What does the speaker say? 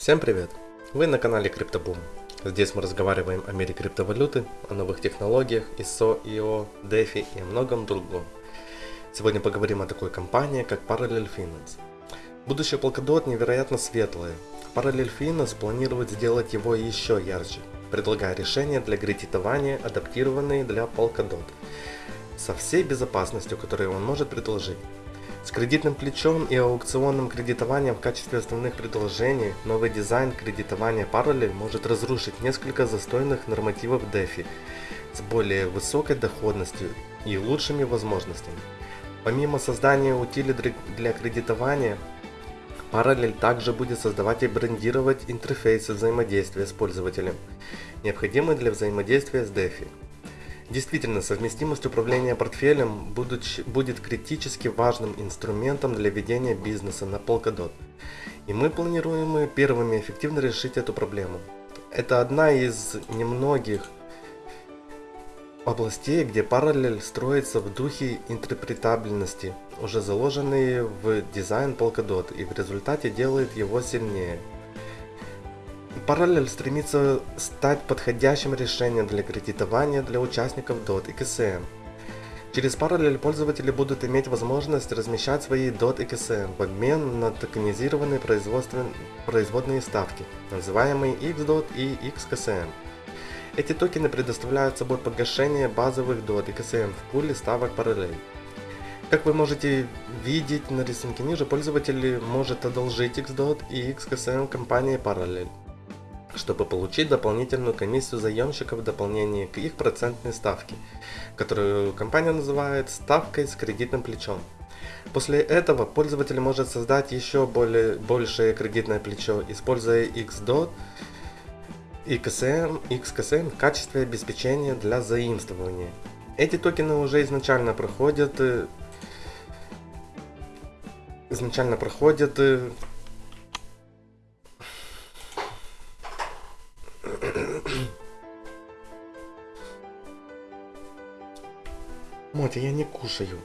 Всем привет! Вы на канале CryptoBoom. Здесь мы разговариваем о мире криптовалюты, о новых технологиях, ISO, IO, DeFi и о многом другом. Сегодня поговорим о такой компании, как Parallel Finance. Будущее Polkadot невероятно светлое. Parallel Finance планирует сделать его еще ярче, предлагая решения для кредитования, адаптированные для Polkadot, со всей безопасностью, которую он может предложить. С кредитным плечом и аукционным кредитованием в качестве основных предложений новый дизайн кредитования Parallel может разрушить несколько застойных нормативов DeFi с более высокой доходностью и лучшими возможностями. Помимо создания утилит для кредитования, Parallel также будет создавать и брендировать интерфейсы взаимодействия с пользователем, необходимые для взаимодействия с DeFi. Действительно, совместимость управления портфелем будет критически важным инструментом для ведения бизнеса на Polkadot. И мы планируем первыми эффективно решить эту проблему. Это одна из немногих областей, где параллель строится в духе интерпретабельности, уже заложенные в дизайн Polkadot и в результате делает его сильнее. Параллель стремится стать подходящим решением для кредитования для участников DOT и KSM. Через параллель пользователи будут иметь возможность размещать свои DOT и KSM в обмен на токенизированные производные ставки, называемые XDOT и XKSM. Эти токены предоставляют собой погашение базовых DOT и KSM в пуле ставок параллель. Как вы можете видеть на рисунке ниже, пользователь может одолжить XDOT и XKSM компании Parallel чтобы получить дополнительную комиссию заемщиков в дополнение к их процентной ставке, которую компания называет ставкой с кредитным плечом. После этого пользователь может создать еще более, большее кредитное плечо, используя XDOT и XKSM, в качестве обеспечения для заимствования. Эти токены уже изначально проходят э, изначально проходят Мотя, я не кушаю.